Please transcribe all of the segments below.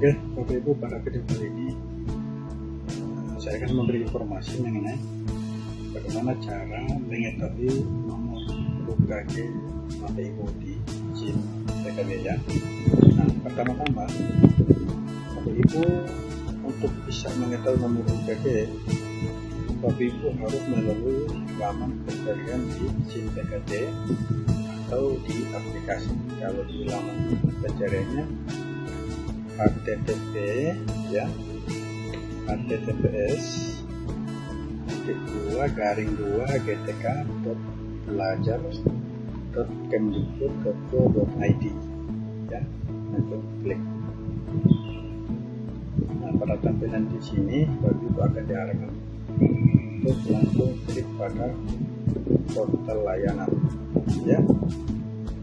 Oke, Bapak Ibu, pada video kali ini saya akan memberi informasi mengenai bagaimana cara mengetahui nomor UKG Bapak Ibu di SIM PKB ya. Nah, pertama-tama Bapak Ibu untuk bisa mengetahui nomor UKG Bapak Ibu harus melalui laman pencarian di SIM PKB atau di aplikasi. Kalau di laman pencariannya http ya. Https dua garing dua gtk dot belajar dot kemdikbud dot id ya. Langsung klik. Nah pada tampilan di sini bagi itu akan diarahkan. Untuk langsung klik pada portal layanan ya.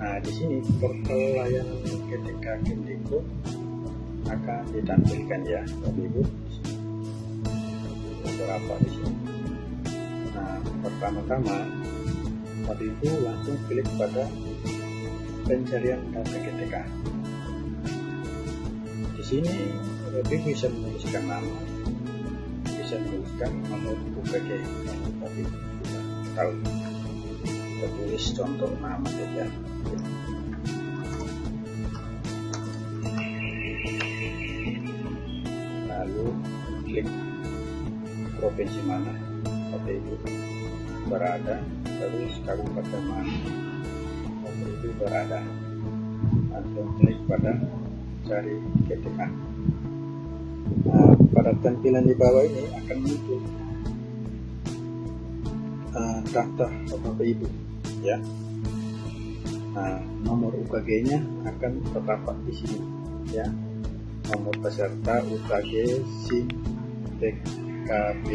Nah di sini portal layanan ketika Kemdikbud akan ditampilkan ya Bapak Ibu. Beberapa di sini? Nah pertama-tama Bapak Ibu langsung klik pada pencarian data GTK di sini Bapak Ibu bisa menuliskan nama bisa menuliskan nomor UKG Bapak Ibu tahu. Kita tulis contoh nama saja klik provinsi mana Bapak Ibu berada terus kabupaten mana Bapak Ibu berada. Langsung klik pada cari GTK nah, pada tampilan di bawah ini akan muncul uh, daftar Bapak Ibu ya. Nah, nomor UKG nya akan terdapat di sini ya. Nomor peserta UKG SIM TKB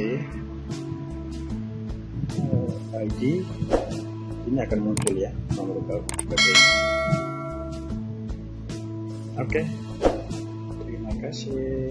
ID ini akan muncul ya nomor oke. Terima kasih